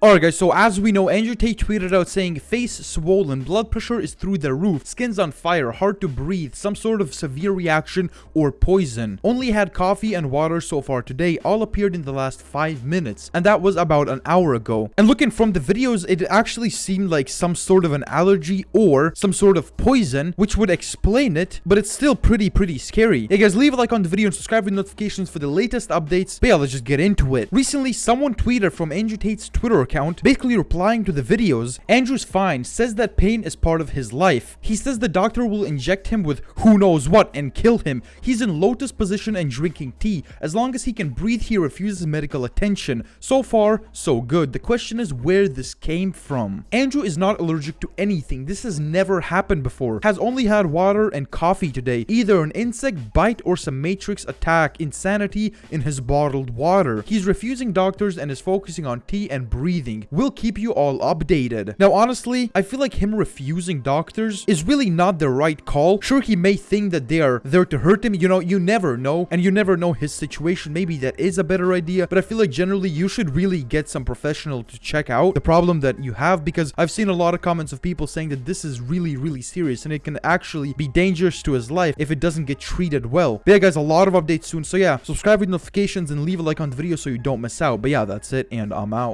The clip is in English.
Alright guys, so as we know, Andrew Tate tweeted out saying, face swollen, blood pressure is through the roof, skin's on fire, hard to breathe, some sort of severe reaction or poison. Only had coffee and water so far today, all appeared in the last 5 minutes, and that was about an hour ago. And looking from the videos, it actually seemed like some sort of an allergy or some sort of poison, which would explain it, but it's still pretty, pretty scary. Hey guys, leave a like on the video and subscribe with notifications for the latest updates, but yeah, let's just get into it. Recently, someone tweeted from Andrew Tate's Twitter account, basically replying to the videos, Andrew's fine, says that pain is part of his life. He says the doctor will inject him with who knows what and kill him. He's in lotus position and drinking tea. As long as he can breathe, he refuses medical attention. So far, so good. The question is where this came from. Andrew is not allergic to anything. This has never happened before. Has only had water and coffee today. Either an insect bite or some matrix attack. Insanity in his bottled water. He's refusing doctors and is focusing on tea and breathing. We'll keep you all updated. Now, honestly, I feel like him refusing doctors is really not the right call. Sure, he may think that they are there to hurt him. You know, you never know. And you never know his situation. Maybe that is a better idea. But I feel like generally you should really get some professional to check out the problem that you have. Because I've seen a lot of comments of people saying that this is really, really serious. And it can actually be dangerous to his life if it doesn't get treated well. But yeah, guys, a lot of updates soon. So yeah, subscribe with notifications and leave a like on the video so you don't miss out. But yeah, that's it. And I'm out.